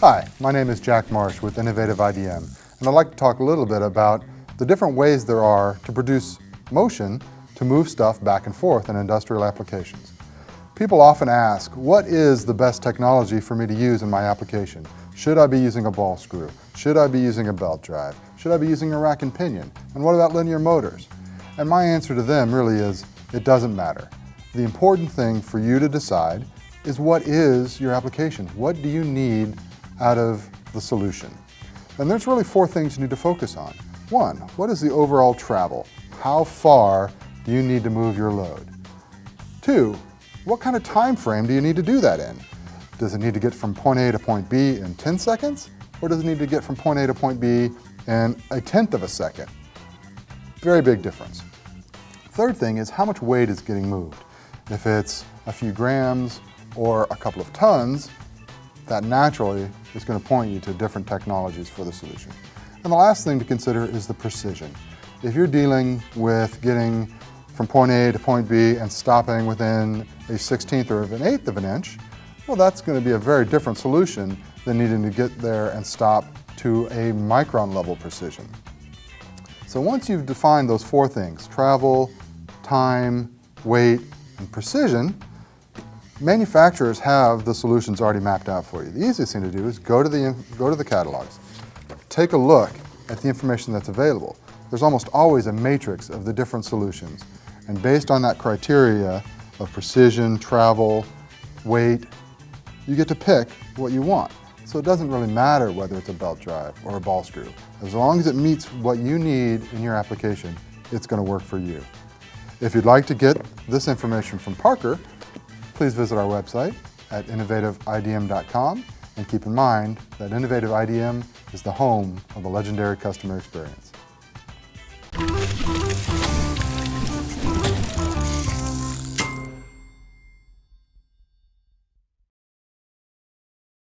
Hi, my name is Jack Marsh with Innovative IDM, and I'd like to talk a little bit about the different ways there are to produce motion to move stuff back and forth in industrial applications. People often ask, what is the best technology for me to use in my application? Should I be using a ball screw? Should I be using a belt drive? Should I be using a rack and pinion? And what about linear motors? And my answer to them really is, it doesn't matter. The important thing for you to decide is what is your application? What do you need out of the solution? And there's really four things you need to focus on. One, what is the overall travel? How far do you need to move your load? Two, what kind of time frame do you need to do that in? Does it need to get from point A to point B in 10 seconds? Or does it need to get from point A to point B in a tenth of a second? Very big difference. Third thing is how much weight is getting moved. If it's a few grams or a couple of tons, that naturally is going to point you to different technologies for the solution. And the last thing to consider is the precision. If you're dealing with getting from point A to point B and stopping within a 16th or an eighth of an inch, well, that's going to be a very different solution than needing to get there and stop to a micron level precision. So once you've defined those four things, travel, time, weight, and precision, manufacturers have the solutions already mapped out for you. The easiest thing to do is go to the, go to the catalogs, take a look at the information that's available. There's almost always a matrix of the different solutions. And based on that criteria of precision, travel, weight, you get to pick what you want. So it doesn't really matter whether it's a belt drive or a ball screw. As long as it meets what you need in your application, it's going to work for you. If you'd like to get this information from Parker, please visit our website at innovativeidm.com and keep in mind that Innovative IDM is the home of the legendary customer experience.